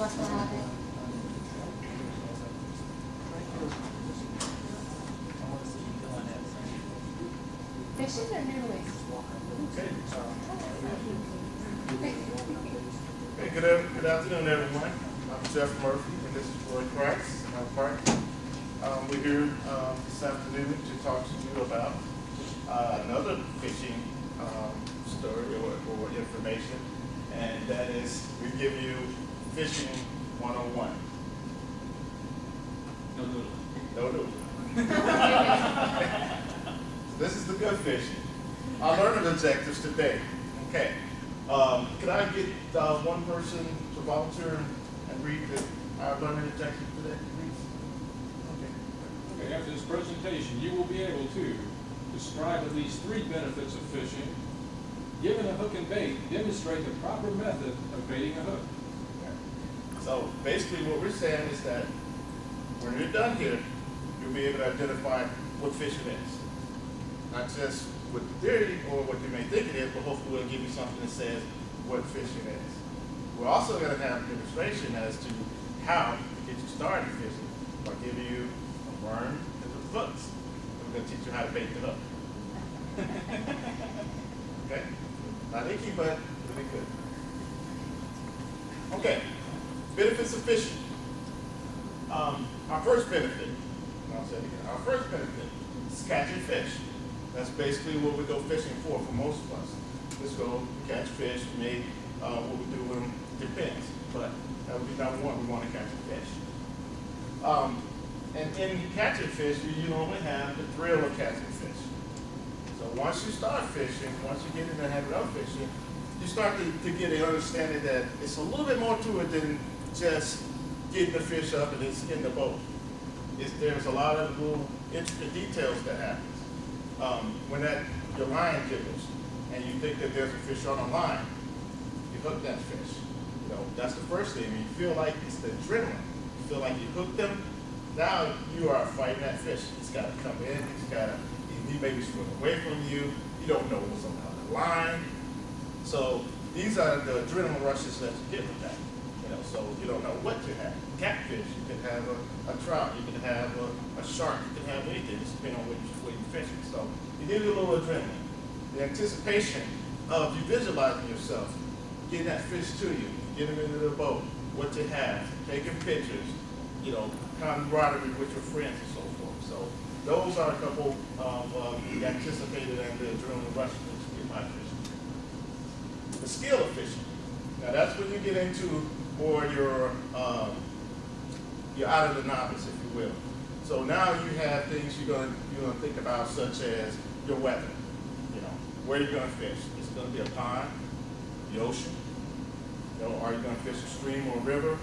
Okay, Hey, good, good afternoon, everyone. I'm Jeff Murphy, and this is Roy Price, my partner. Um, we're here, um, this afternoon to talk to you about, uh, another fishing, um, story or, or information. And that is, we give you fishing one-on-one. No, no. No, no. This is the good fishing. Our learning objectives today. Okay. Um, could I get uh, one person to volunteer and read the, our learning objectives today, please? Okay. Okay, after this presentation, you will be able to describe at least three benefits of fishing, given a hook and bait, demonstrate the proper method of baiting a hook. So basically what we're saying is that when you're done here, you'll be able to identify what fishing is. Not just with the theory or what you may think it is, but hopefully we'll give you something that says what fishing is. We're also going to have a demonstration as to how to get you started fishing. I'll give you a worm and some hooks. We're going to teach you how to bait the hook. okay? Not icky, but it'll good. Okay, benefits of fishing. Um, our first benefit, I'll say it again, our first benefit is catching fish. That's basically what we go fishing for, for most of us. Let's go catch fish, maybe, uh, what we do with them depends, but that would be number one, we want to catch a fish. Um, and in catching fish, you, you only have the thrill of catching fish. So once you start fishing, once you get in the habit of fishing, you start to, to get an understanding that it's a little bit more to it than just getting the fish up and it's in the boat. It's, there's a lot of little intricate details that happens. Um, when that your line jiggles and you think that there's a fish on a line, you hook that fish. You know, that's the first thing. You feel like it's the adrenaline. You feel like you hooked them. Now you are fighting that fish. It's got to come in. It's got to. He may be swimming away from you. You don't know what's on the line. So these are the adrenaline rushes that you get with that. Know, so you don't know what you have. Catfish, you can have a, a trout, you can have a, a shark, you can have anything, just depending on where, you, where you're fishing. So you need a little adrenaline. The anticipation of you visualizing yourself, getting that fish to you, getting into the boat, what you have, taking pictures, you know, camaraderie with your friends and so forth. So those are a couple of uh, the anticipated and the adrenaline rushes that you get by fishing. The skill of fishing. Now that's when you get into more your um, you're out of the novice, if you will. So now you have things you're gonna you're gonna think about, such as your weather. You know, where are you're gonna fish. Is it gonna be a pond, the ocean? You know, are you gonna fish a stream or a river?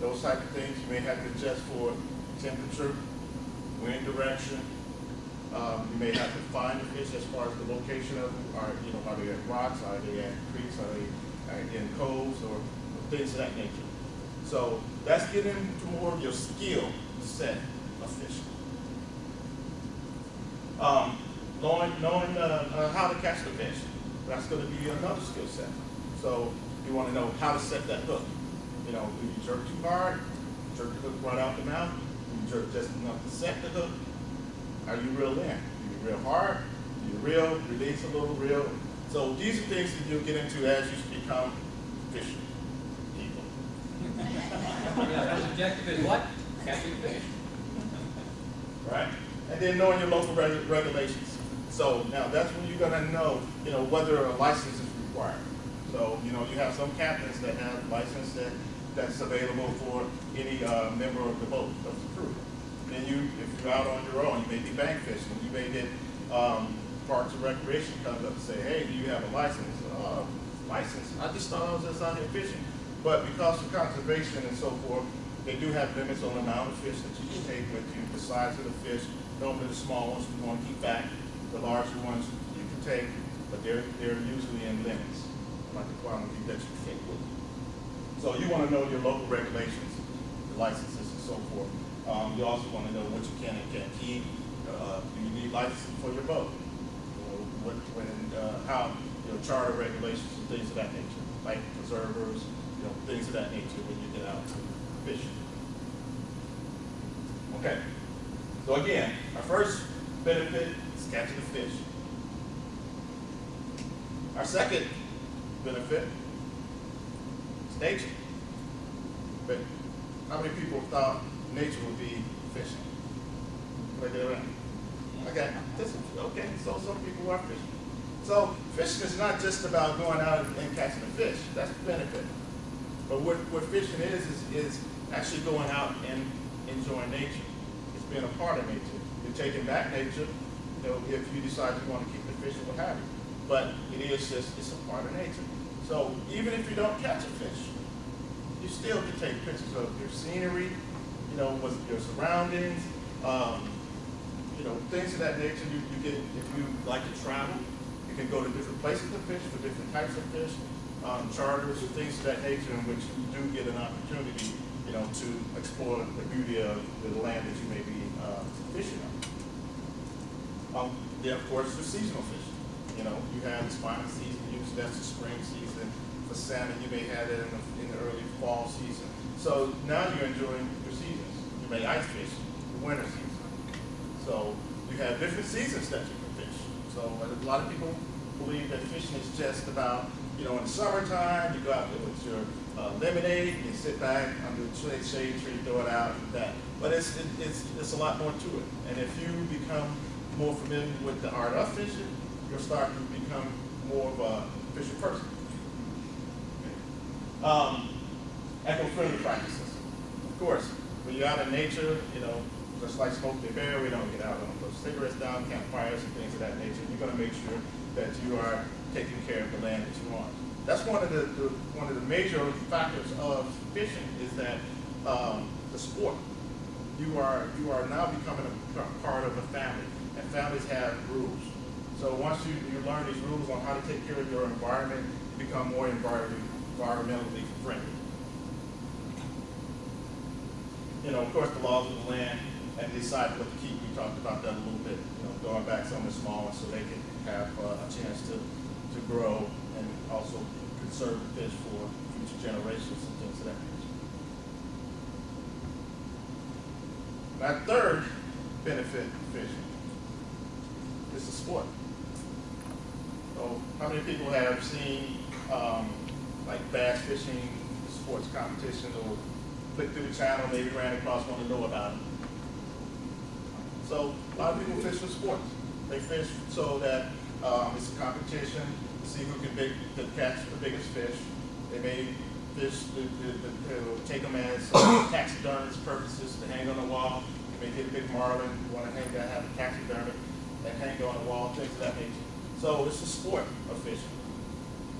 Those type of things you may have to adjust for temperature, wind direction. Um, you may have to find the fish as far as the location of them. Are you know, are they at rocks? Are they at creeks? Are they uh, in coves or things of that nature? So that's getting into more of your skill set of fishing. Um, knowing knowing uh, uh, how to catch the fish, that's going to be another skill set. So you want to know how to set that hook. You know, do you jerk too hard? Jerk the hook right out the mouth? Do you jerk just enough to set the hook? Are you reel in? Do you reel hard? Do you reel, release a little, reel? So these are things that you'll get into as you become fishing. Yeah, that's objective is what? Catching fish. right? And then knowing your local reg- regulations. So now that's when you're gonna know, you know, whether a license is required. So, you know, you have some captains that have license that, that's available for any, uh, member of the boat, of the crew. Then you, if you're out on your own, you may be bank fishing, you may get, um, Parks and Recreation comes up and say, hey, do you have a license? Uh, license? I just thought I was just out here fishing. But because of conservation and so forth, they do have limits on the amount of fish that you can take with you, the size of the fish. Normally the small ones we want to keep back, the larger ones you can take, but they're, they're usually in limits, like the quantity that you take with you. So you want to know your local regulations, the licenses and so forth. Um, you also want to know what you can and can't keep. Uh, do you need licensing for your boat? You know, what, when, uh, how, you charter regulations and things of that nature, like preservers, you know, things of that nature when you get out fishing. Okay. So again, our first benefit is catching the fish. Our second benefit is nature. But how many people thought nature would be fishing? Look at that. Okay, this, okay, so some people are fishing. So fishing is not just about going out and catching a fish. That's the benefit. But what, what fishing is, is, is actually going out and enjoying nature. It's being a part of nature. You're taking back nature, you know, if you decide you want to keep the fish or what have you. But it is just, it's a part of nature. So even if you don't catch a fish, you still can take pictures of your scenery, you know, with your surroundings, um, you know, things of that nature. You, you get, if you like to travel, you can go to different places to fish for different types of fish, um, charters and things of that nature in which you do get an opportunity, you know, to explore the beauty of the land that you may be uh, fishing on. Um, then of course, the seasonal fishing. You know, you have the spawning season, that's the spring season. For salmon, you may have it in the, in the early fall season. So now you're enjoying your seasons. You may ice fish the winter season. So you have different seasons that you can fish. So a lot of people believe that fishing is just about, you know, in the summertime, you go out there with your uh, lemonade, you sit back under the shade, tree, throw it out, and that. But it's, it, it's, it's a lot more to it. And if you become more familiar with the art of fishing, you'll start to become more of a fishing person. Um, eco-friendly practices. Of course, when you're out in nature, you know, just like Smoke the Bear, we don't get out on those cigarettes down, campfires and things of that nature. You're gonna make sure that you are taking care of the land that you're on. That's one of the, the one of the major factors of fishing is that um, the sport. You are you are now becoming a part of a family, and families have rules. So once you, you learn these rules on how to take care of your environment, you become more environment, environmentally friendly. You know, of course, the laws of the land and decide what to keep. We talked about that a little bit. You know, throwing back some of the small ones so they can have uh, a chance to to grow and also conserve the fish for future generations and things of that nature. My third benefit of fishing is the sport. So how many people have seen um, like bass fishing sports competition or click through the channel, maybe ran across one to know about it? So a lot of people fish for sports. They fish so that um, it's a competition to see who can big, to catch the biggest fish. They may fish to, to, to take them as taxidermist purposes to hang on the wall. You may get a big marlin, you want to hang that, have a taxidermy and hang on the wall, things of that nature. So it's a sport of fishing.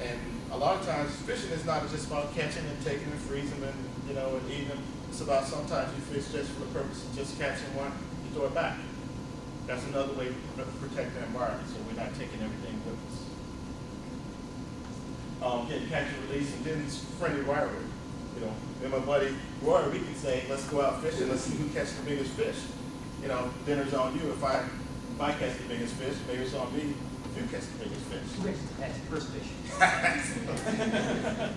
And a lot of times fishing is not just about catching and taking and freezing and, you know, and eating them. It's about sometimes you fish just for the purpose of just catching one, you throw it back. That's another way to protect the environment, so we're not taking everything with us. Um, getting catch and release, and then it's friendly rivalry. You know, me and my buddy Roy, we can say, let's go out fishing, let's see who catches the biggest fish. You know, dinner's on you. If I if I catch the biggest fish, maybe it's on me if you catch the biggest fish. Catch the first fish?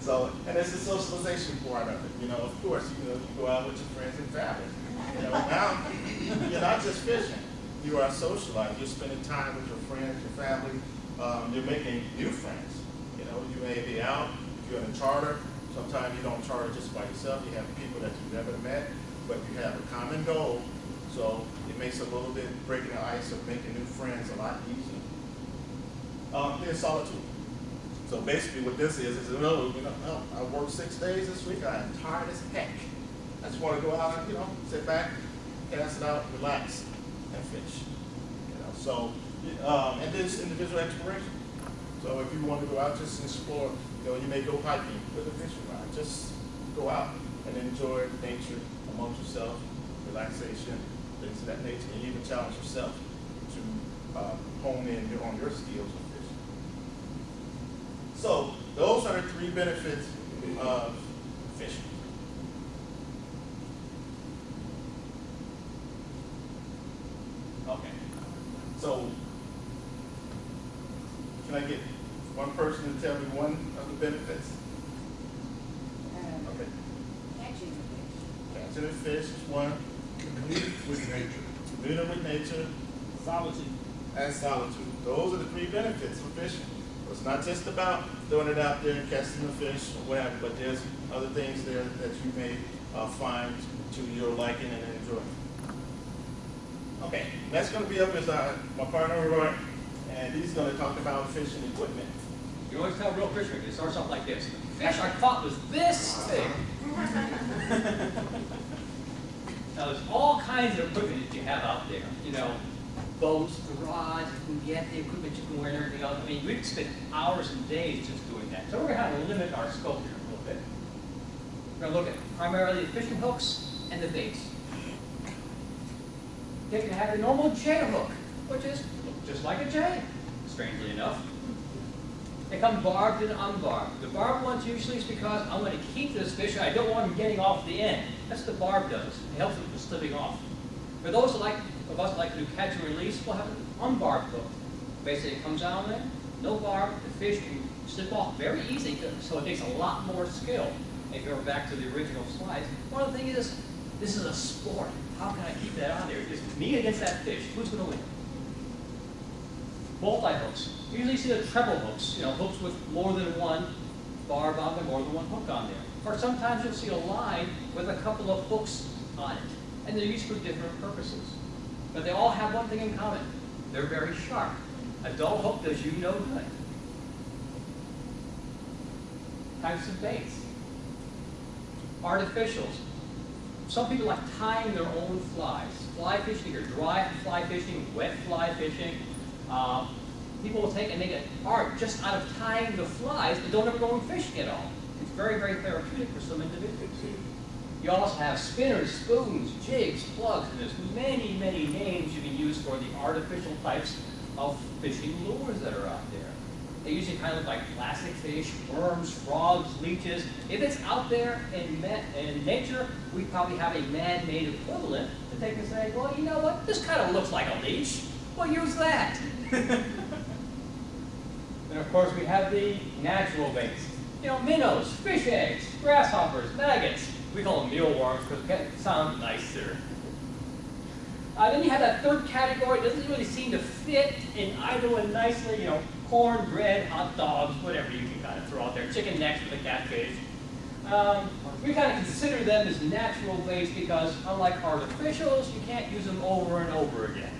So, and it's a socialization part of it. You know, of course, you know, you go out with your friends and family. You know, now you're not just fishing. You are socializing. You're spending time with your friends, your family. Um, you're making new friends. You know, you may be out. If you're in a charter, sometimes you don't charter just by yourself. You have people that you've never met, but you have a common goal. So it makes a little bit breaking the ice of making new friends a lot easier. Um, then solitude. So basically what this is, is, you know, no, I worked six days this week, I am tired as heck. I just want to go out and, you know, sit back, cast it out, relax, and fish. You know, so, um, and this individual exploration. So if you want to go out, just explore, you know, you may go hiking with a fishing rod. Just go out and enjoy nature amongst yourself, relaxation, things of that nature, and even challenge yourself to uh, hone in on your skills of fishing. So those are the three benefits of fishing. Okay, so can I get one person to tell me one of the benefits? Okay, Catching the fish. catching a fish is one, Community with nature. communing with nature, Solitude. and solitude. Those are the three benefits of fishing. It's not just about throwing it out there and catching the fish or whatever, but there's other things there that you may uh, find to your liking and enjoyment. Okay, next gonna be up is uh, my partner Roy, and he's gonna talk about fishing equipment. You always tell real fishermen, it starts off like this. The fish I caught was this big. Now, there's all kinds of equipment that you have out there, you know, boats, rods, you can get, the equipment you can wear and everything else. I mean, we could spend hours and days just doing that. So we're have to limit our scope here a little bit. We're gonna look at primarily the fishing hooks and the baits. They can have a normal J hook, which is just like a J, strangely enough. They come barbed and unbarbed. The barbed ones usually is because I'm going to keep this fish, I don't want him getting off the end. That's what the barb does. It helps from slipping off. For those like, of us that like to do catch and release, we'll have an unbarbed hook. Basically, it comes down there, no barb, the fish can slip off very easy, so it takes a lot more skill. If you're back to the original slides, one of the things is, this is a sport. How can I keep that on there? Just me against that fish, who's going to win? multi-hooks. Usually see the treble hooks, you know, hooks with more than one barb on them, more than one hook on there. Or sometimes you'll see a line with a couple of hooks on it, and they're used for different purposes. But they all have one thing in common. They're very sharp. A dull hook does you no good. Types of baits. Artificials. Some people like tying their own flies. Fly fishing, either dry fly fishing, wet fly fishing. Um, people will take and make an art just out of tying the flies, but don't ever go and fishing at all. It's very, very therapeutic for some individuals. You also have spinners, spoons, jigs, plugs, and there's many, many names you can use for the artificial types of fishing lures that are out there. They usually kind of look like plastic fish, worms, frogs, leeches. If it's out there in, in nature, we probably have a man-made equivalent that they can say, well, you know what, this kind of looks like a leech. We'll use that. and of course, we have the natural baits. You know, minnows, fish eggs, grasshoppers, maggots. We call them mealworms because they sound nicer. Uh, then you have that third category. It doesn't really seem to fit in either one nicely. You know, corn, bread, hot dogs, whatever you can kind of throw out there. Chicken necks for the catfish. Um, we kind of consider them as natural baits because, unlike artificials, you can't use them over and over again.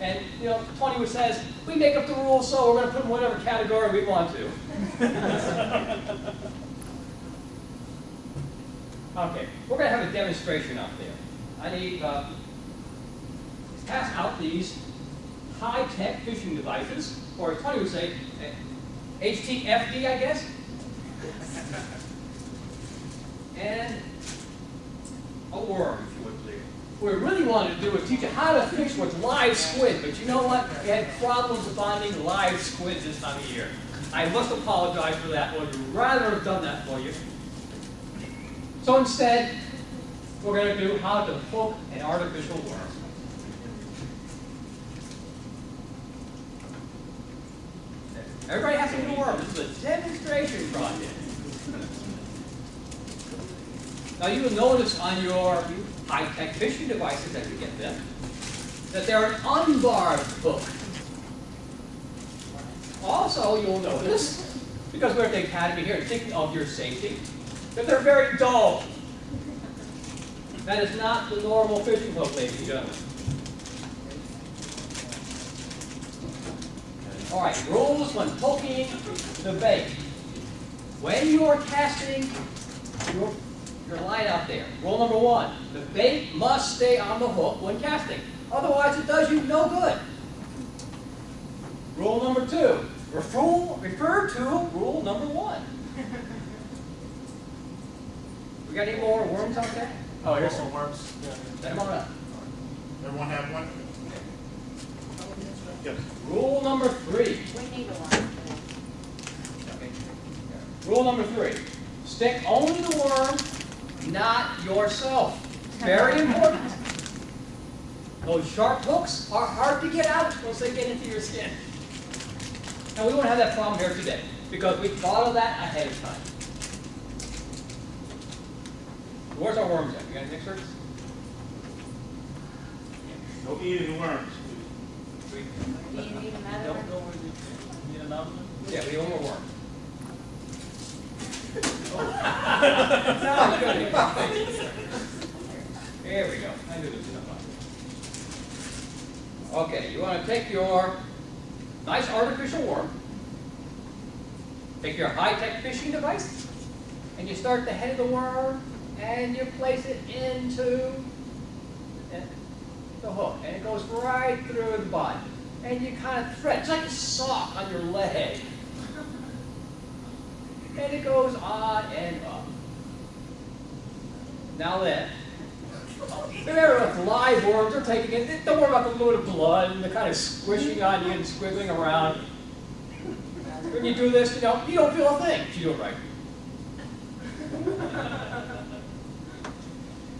And, you know, Tony says, we make up the rules, so we're going to put them in whatever category we want to. okay, we're going to have a demonstration up there. I need uh, to pass out these high-tech fishing devices, or as Tony would say, eh, HTFD, I guess. and a worm, if you would please. What we really wanted to do was teach you how to fish with live squid, but you know what? We had problems finding live squid this time of year. I must apologize for that. I Would rather have done that for you. So instead, we're going to do how to hook an artificial worm. Everybody has to do a worm. This is a demonstration project. Now you will notice on your high-tech fishing devices as you get them, that they're an unbarbed hook. Also, you'll notice, because we're at the academy here thinking of your safety, that they're very dull. That is not the normal fishing hook, ladies and gentlemen. All right, rules when hooking the bait. When you are casting your, your line out there, rule number one, the bait must stay on the hook when casting. Otherwise, it does you no good. Rule number two, refer, refer to rule number one. We got any more worms out there? Oh, here's some worms. Send them on up. Everyone have one? Yes. Rule number three. We need a line. Okay. Rule number three. Stick only the worm, not yourself. Very important. Those sharp hooks are hard to get out once they get into your skin. And we won't have that problem here today because we thought of that ahead of time. Where's our worms at? You got any mixers? No eating worms. Do you need another Don't one? know where you need another one? Yeah, we need one more worm. We go. Okay, you want to take your nice artificial worm, take your high-tech fishing device, and you start the head of the worm, and you place it into the hook, and it goes right through the body. And you kind of thread, it's like a sock on your leg. And it goes on and up. Now then, there are live worms, they're taking it, don't worry about the load of blood and the kind of squishing on you and squiggling around. When you do this, you know, you don't feel a thing if you do it right.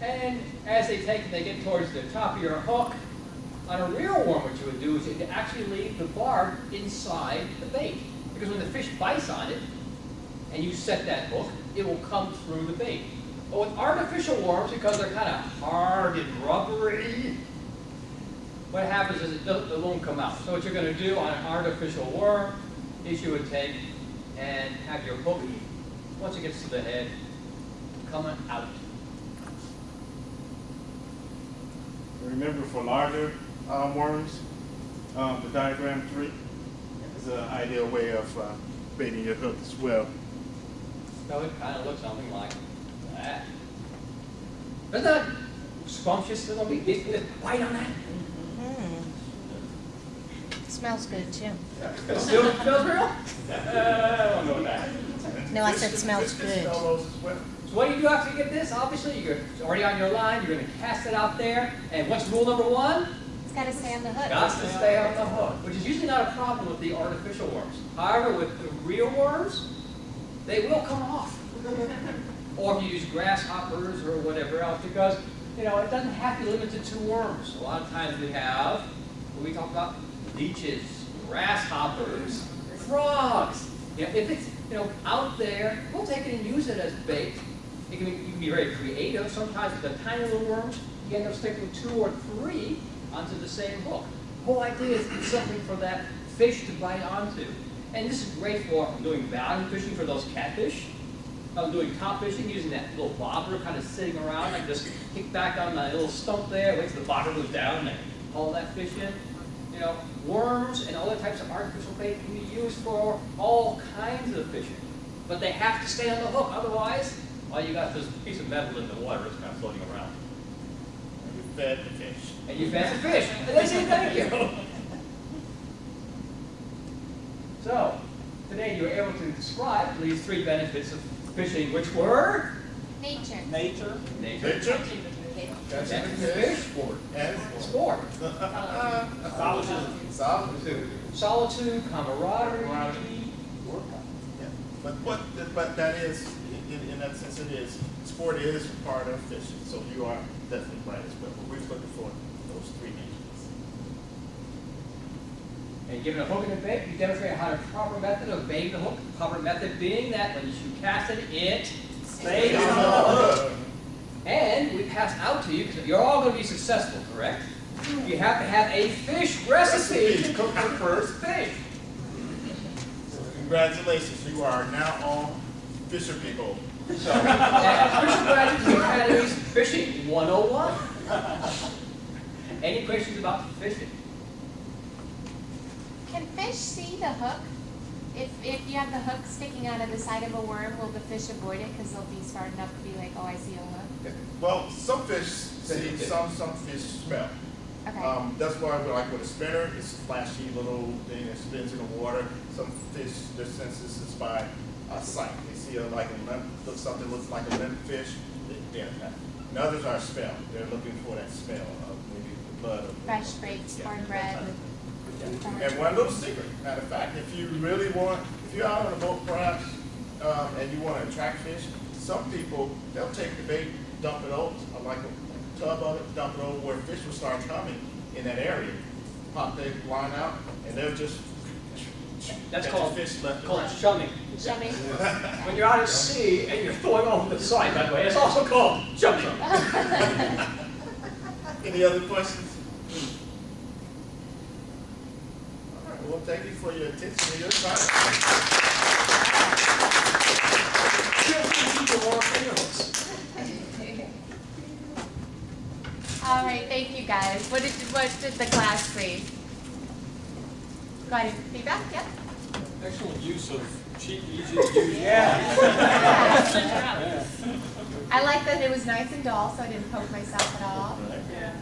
And as they take, it, they get towards the top of your hook, on a real worm, what you would do is you'd actually leave the barb inside the bait. Because when the fish bites on it, and you set that hook, it will come through the bait. But with artificial worms, because they're kind of hard and rubbery, what happens is it doesn't, it won't come out. So what you're going to do on an artificial worm is you would take and have your hook, once it gets to the head, coming out. Remember for larger um, worms, um, the diagram three is an ideal way of uh, baiting your hook as well. So it kind of looks something like that. Isn't that scrumptious little bit? Get the bite on that? Smells good too. It still feels real? Uh, I don't know that. No, I said smells good. smell those as well. So what do you do after you get this? Obviously, you're already on your line. You're going to cast it out there. And what's rule number one? It's gotta stay on the hook. Got to stay on the hook, which is usually not a problem with the artificial worms. However, with the real worms, they will come off. Or if you use grasshoppers or whatever else, because, you know, it doesn't have to be limited to worms. A lot of times we have, we talk about leeches, grasshoppers, frogs. You know, if it's, you know, out there, we'll take it and use it as bait. It can be, you can be very creative. Sometimes with the tiny little worms, you end up sticking two or three onto the same hook. The whole idea is something for that fish to bite onto. And this is great for doing value fishing for those catfish. I'm doing top fishing using that little bobber kind of sitting around. I just kick back on my little stump there, wait till the bobber goes down and haul that fish in. You know, worms and other types of artificial bait can be used for all kinds of fishing. But they have to stay on the hook, otherwise, all you got is this piece of metal in the water that's kind of floating around. And you fed the fish. And you fed the fish, and they say thank you. So, today you were able to describe these three benefits of fishing, which were? Nature. nature, nature, Nature, that's catching the the fish, fish, and sport, solitude. Solitude. solitude, camaraderie, Yeah, But what, but that is, in, in that sense, it is, sport is part of fishing, so you are definitely right as well. We're looking for those three natures. And given a hook and a bait, you demonstrate how the proper method of baiting the hook. The proper method being that when you cast it, it stays on the hook. And we pass out to you, because you're all going to be successful, correct? You have to have a fish recipe to cook your first fish. Congratulations, you are now all fisher people. So, at Fisher Graduates Academy's Fishing 101. Any questions about fishing? Can fish see the hook? If, if you have the hook sticking out of the side of a worm, will the fish avoid it because they'll be smart enough to be like, oh, I see a hook? Well, some fish see, some, some fish smell. Okay. Um, that's why we like with a spinner, it's a flashy little thing that spins in the water. Some fish, their senses is by uh, sight. They see a, like a limp, look, something looks like a limp fish, they, they're that. And others are smell. They're looking for that smell of maybe the blood of. Fresh baked, Yeah, hard that bread type with- of- And one little secret, matter of fact, if you really want, if you're out on a boat perhaps, um, and you wanna attract fish, some people, they'll take the bait, dump it over, uh, like a tub of it, dump it over where fish will start coming in that area. Pop their line out, and they'll just That's called, fish left and called right. chumming. Chumming. When you're out at sea and you're throwing over the side, by the way, it's also called chumming. Any other questions? All right, well, thank you for your attention and your time. People are animals. All right, thank you guys. What did, what did the class read? Go ahead, feedback, yeah? Excellent use of cheap, easy to use. Yeah. Yeah. I like that it was nice and dull, so I didn't poke myself at all. Yeah.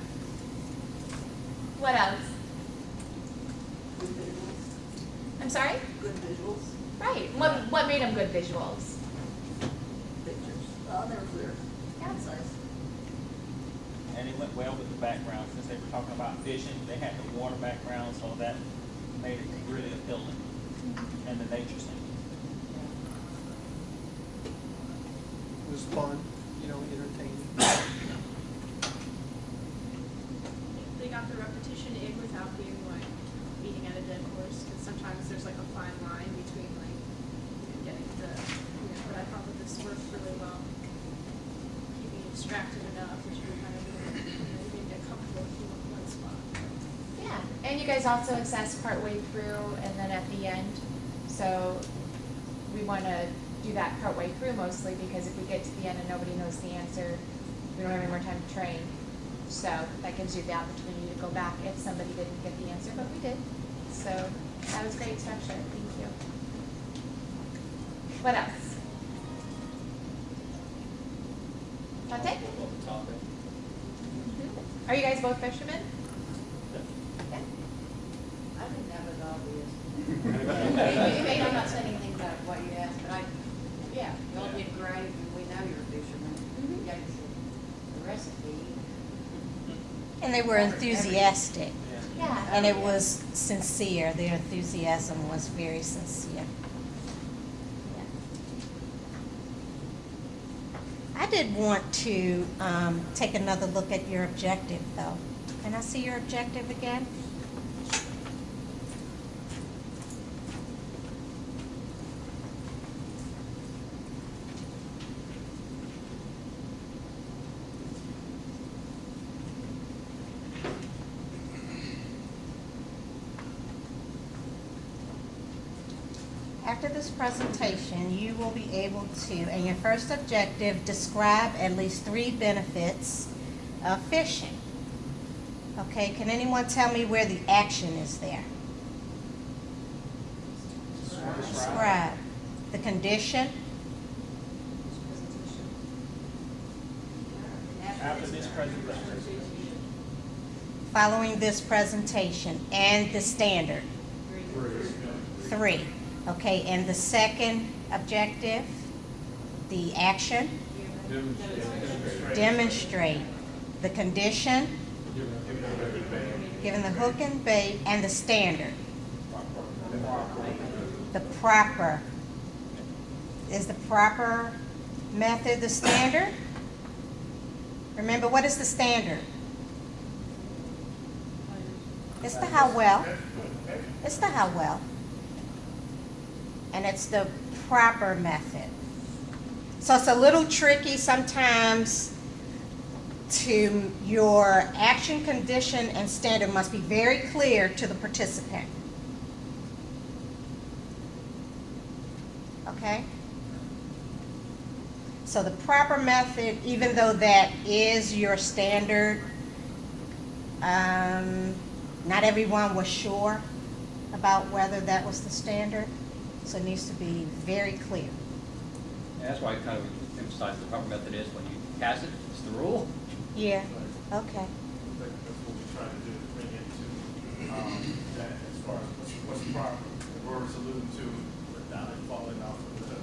What else? Good visuals, I'm sorry? good visuals, Right. What, what made them good visuals? pictures. Oh, they were clear, Yeah. concise. And it went well with the background, since they were talking about fishing, they had the water background, so that made it really appealing, mm-hmm. and the nature scene. It was fun, you know, entertaining. They got the repetition in without being like at a dead horse, because sometimes there's like a fine line between like, getting the, you know, but I thought that this worked really well. Keeping distracted enough that you kind of, you know, get comfortable one spot. Yeah, and you guys also assess partway through and then at the end. So we want to do that partway through mostly because if we get to the end and nobody knows the answer, we don't have any more time to train. So that gives you the opportunity to go back if somebody didn't get the answer, but we did. So that was great structure, thank you. What else? Dante? Mm-hmm. Are you guys both fishermen? Yeah. I think that was obvious. Maybe I'm not saying anything about what you asked, but I, yeah, y'all did great, and we know you're a fisherman. Mhm. You gave us the- the recipe. And they were enthusiastic, Yeah. and it was sincere. Their enthusiasm was very sincere. I did want to um, take another look at your objective, though. Can I see your objective again? After this presentation, you will be able to, in your first objective, describe at least three benefits of fishing. Okay, can anyone tell me where the action is there? Describe. The condition, After this presentation, following this presentation, and the standard. Three. Okay, and the second objective, the action, demonstrate the condition, given the hook and bait, and the standard. The proper. Is the proper method the standard? Remember, what is the standard? It's the how well. It's the how well. And it's the proper method. So it's a little tricky sometimes to your action, condition, and standard must be very clear to the participant. Okay? So the proper method, even though that is your standard, um, not everyone was sure about whether that was the standard, so it needs to be very clear. And that's why I kind of emphasize the proper method is when you pass it, it's the rule. Yeah, okay. That's what we try to do, bring it to, um, that as far as what's, what's proper. The word's alluding to without it falling off of the,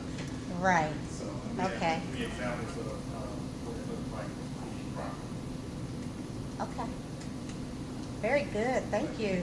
Right, so. we have Okay. Three examples of, uh, what it looks like to be proper. okay. Very good, thank you.